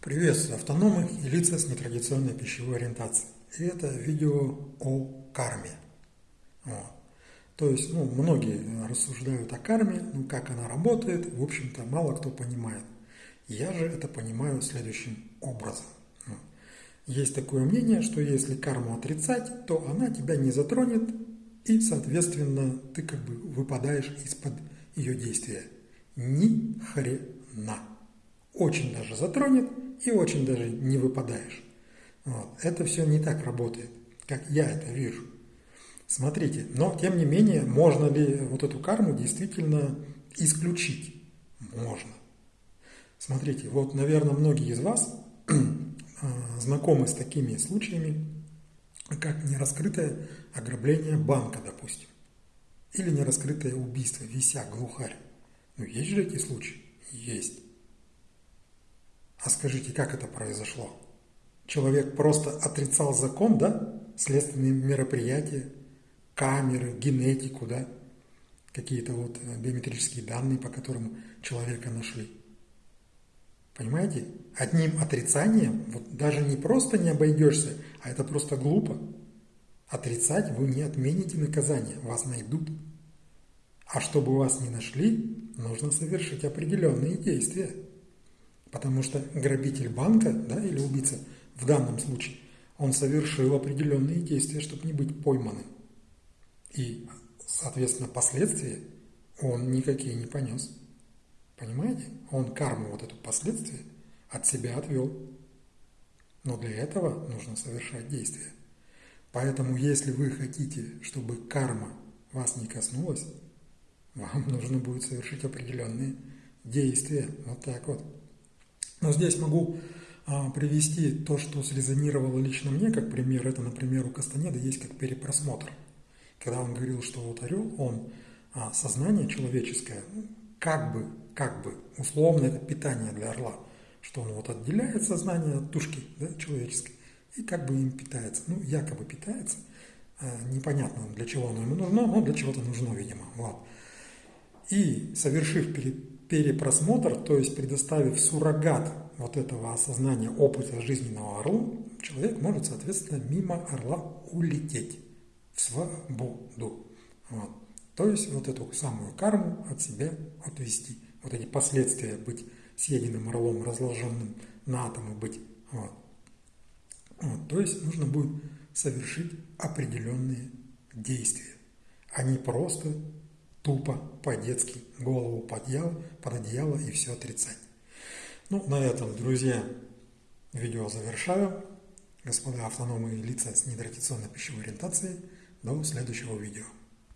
Приветствую автономных и лица с нетрадиционной пищевой ориентацией. И это видео о карме. Вот. То есть, ну, многие рассуждают о карме, ну, как она работает, в общем-то, мало кто понимает. Я же это понимаю следующим образом. Есть такое мнение, что если карму отрицать, то она тебя не затронет, и, соответственно, ты как бы выпадаешь из-под ее действия. Ни хрена. Очень даже затронет, и очень даже не выпадаешь. Вот. Это все не так работает, как я это вижу. Смотрите, но тем не менее, можно ли вот эту карму действительно исключить? Можно. Смотрите, вот, наверное, многие из вас а, знакомы с такими случаями, как нераскрытое ограбление банка, допустим, или нераскрытое убийство, вися, глухарь. Ну, есть же эти случаи? Есть. А скажите, как это произошло? Человек просто отрицал закон, да? Следственные мероприятия, камеры, генетику, да? Какие-то вот э, биометрические данные, по которым человека нашли. Понимаете? Одним отрицанием вот даже не просто не обойдешься, а это просто глупо. Отрицать вы не отмените наказание, вас найдут. А чтобы вас не нашли, нужно совершить определенные действия. Потому что грабитель банка да, или убийца в данном случае, он совершил определенные действия, чтобы не быть пойманным. И, соответственно, последствия он никакие не понес. Понимаете? Он карму, вот эту последствия, от себя отвел. Но для этого нужно совершать действия. Поэтому, если вы хотите, чтобы карма вас не коснулась, вам нужно будет совершить определенные действия. Вот так вот. Но здесь могу а, привести то, что срезонировало лично мне, как пример. Это, например, у Кастанеда есть как перепросмотр. Когда он говорил, что вот орел, он а, сознание человеческое, ну, как бы, как бы, условно, это питание для орла, что он вот отделяет сознание от тушки да, человеческой и как бы им питается. Ну, якобы питается. А, непонятно, для чего оно ему нужно, но для чего-то нужно, видимо. Вот. И совершив перед перепросмотр, то есть предоставив суррогат вот этого осознания опыта жизненного орлу, человек может, соответственно, мимо орла улететь в свободу. Вот. То есть вот эту самую карму от себя отвести. Вот эти последствия быть съеденным орлом, разложенным на атомы быть. Вот. Вот. То есть нужно будет совершить определенные действия, а не просто тупо, по-детски, голову под одеяло, под одеяло и все отрицать. Ну, на этом, друзья, видео завершаю. Господа автономные лица с нетрадиционной пищевой ориентацией. До следующего видео.